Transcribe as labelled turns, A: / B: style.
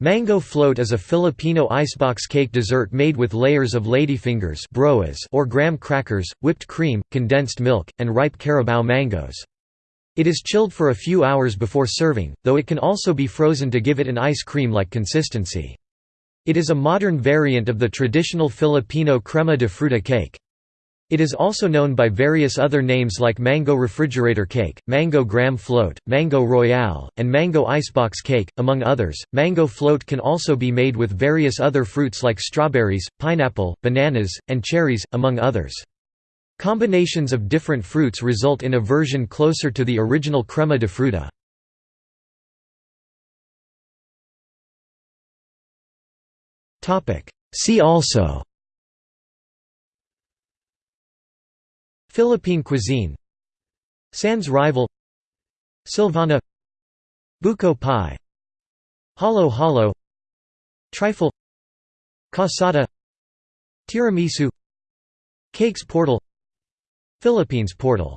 A: Mango float is a Filipino icebox cake dessert made with layers of ladyfingers or graham crackers, whipped cream, condensed milk, and ripe carabao mangoes. It is chilled for a few hours before serving, though it can also be frozen to give it an ice cream-like consistency. It is a modern variant of the traditional Filipino crema de fruta cake. It is also known by various other names like mango refrigerator cake, mango graham float, mango royale, and mango icebox cake, among others. Mango float can also be made with various other fruits like strawberries, pineapple, bananas, and cherries, among others. Combinations of different fruits result in a version closer to the original crema de fruta. See also Philippine cuisine Sans rival Silvana Buko pie Halo halo Trifle Cassata Tiramisu Cakes portal Philippines portal